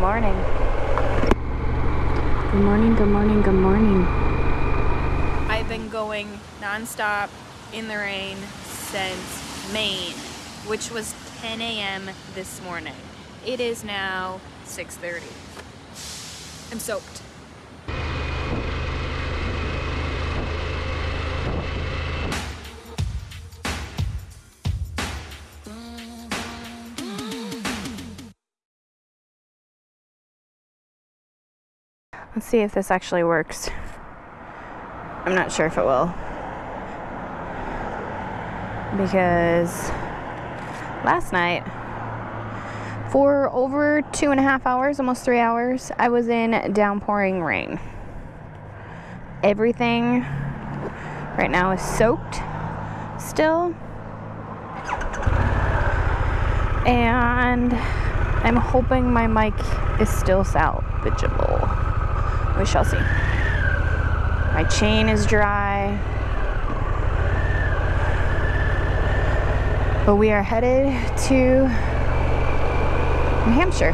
morning. Good morning, good morning, good morning. I've been going nonstop in the rain since Maine, which was 10 a.m. this morning. It is now 6.30. I'm soaked. Let's see if this actually works. I'm not sure if it will. Because last night, for over two and a half hours, almost three hours, I was in downpouring rain. Everything right now is soaked still. And I'm hoping my mic is still salvageable. We shall see. My chain is dry. But we are headed to New Hampshire.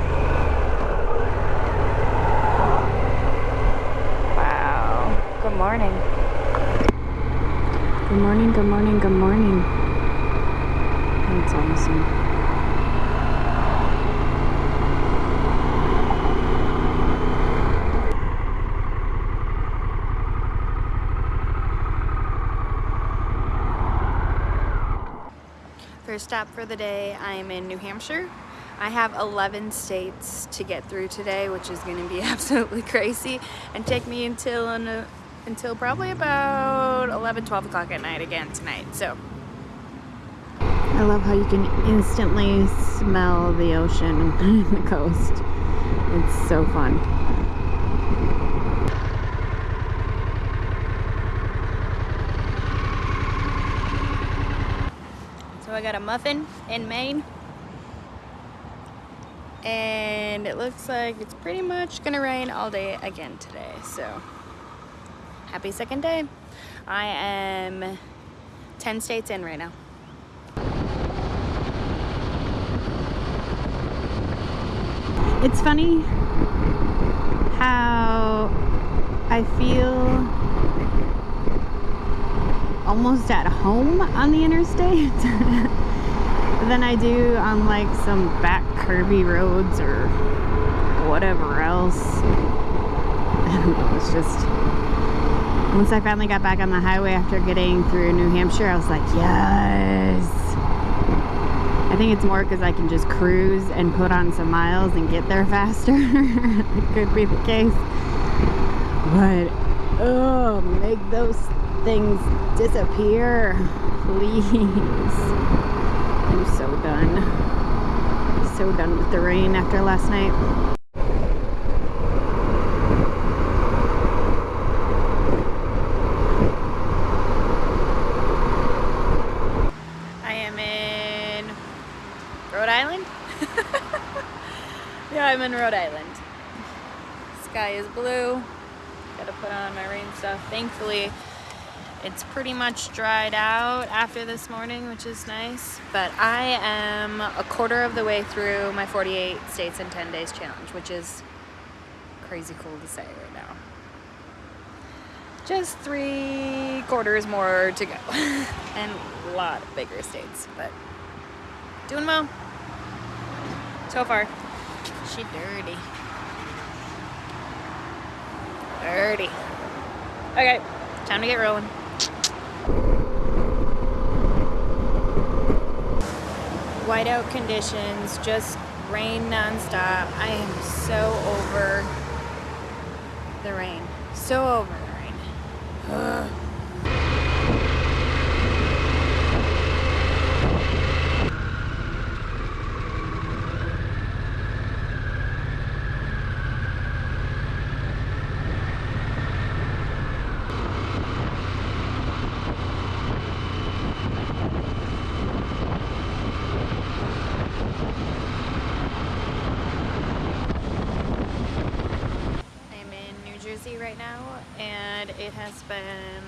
Wow. Good morning. Good morning, good morning, good morning. That's awesome. First stop for the day, I am in New Hampshire. I have 11 states to get through today, which is going to be absolutely crazy and take me until uh, until probably about 11, 12 o'clock at night again tonight. So. I love how you can instantly smell the ocean and the coast. It's so fun. I got a muffin in Maine. And it looks like it's pretty much gonna rain all day again today. So happy second day. I am 10 states in right now. It's funny how I feel almost at home on the interstate than I do on like some back curvy roads or whatever else. It's just once I finally got back on the highway after getting through New Hampshire, I was like, yes. I think it's more because I can just cruise and put on some miles and get there faster. it could be the case. But, oh, make those things disappear. Please. I'm so done. So done with the rain after last night. I am in Rhode Island. yeah, I'm in Rhode Island. Sky is blue. Gotta put on my rain stuff. Thankfully, it's pretty much dried out after this morning, which is nice. But I am a quarter of the way through my 48 states in 10 days challenge, which is crazy cool to say right now. Just three quarters more to go. and a lot of bigger states, but doing well. So far. She dirty. Dirty. Okay, time to get rolling. Whiteout conditions, just rain nonstop. I am so over the rain. So over the rain. Ugh. right now and it has been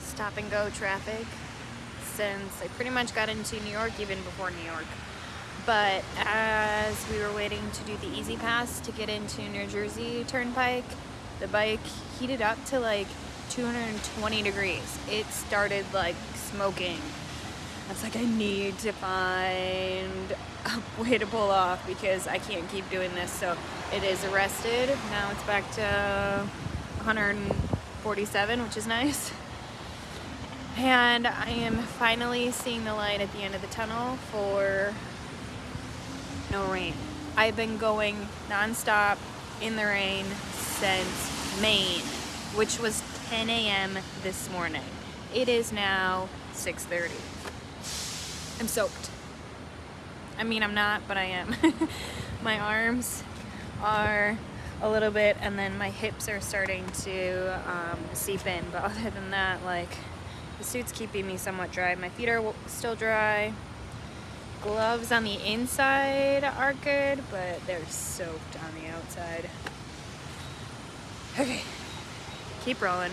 stop and go traffic since I pretty much got into New York even before New York but as we were waiting to do the E-ZPass to get into New Jersey Turnpike, the bike heated up to like 220 degrees. It started like smoking. I was like, I need to find a way to pull off because I can't keep doing this. So it is arrested. Now it's back to 147, which is nice. And I am finally seeing the light at the end of the tunnel for no rain. I've been going nonstop in the rain since Maine, which was 10 a.m. this morning. It is now 6.30. I'm soaked. I mean, I'm not, but I am. my arms are a little bit, and then my hips are starting to um, seep in. But other than that, like, the suit's keeping me somewhat dry. My feet are still dry. Gloves on the inside are good, but they're soaked on the outside. Okay, keep rolling.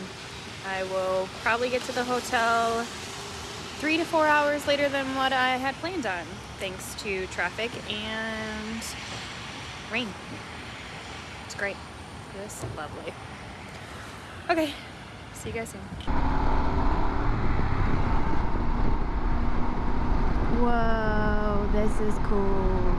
I will probably get to the hotel three to four hours later than what I had planned on, thanks to traffic and rain. It's great. It's lovely. Okay, see you guys soon. Whoa, this is cool.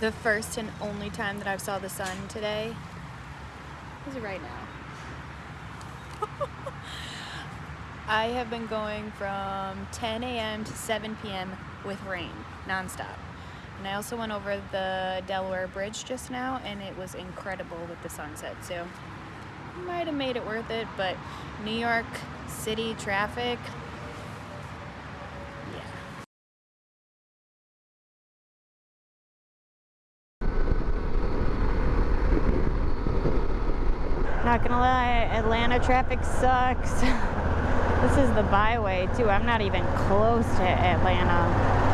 The first and only time that I've saw the sun today is right now. I have been going from 10 a.m. to 7 p.m. with rain nonstop. And I also went over the Delaware Bridge just now, and it was incredible with the sunset. So, might have made it worth it, but New York City traffic, yeah. Not gonna lie, Atlanta traffic sucks. this is the byway too. I'm not even close to Atlanta.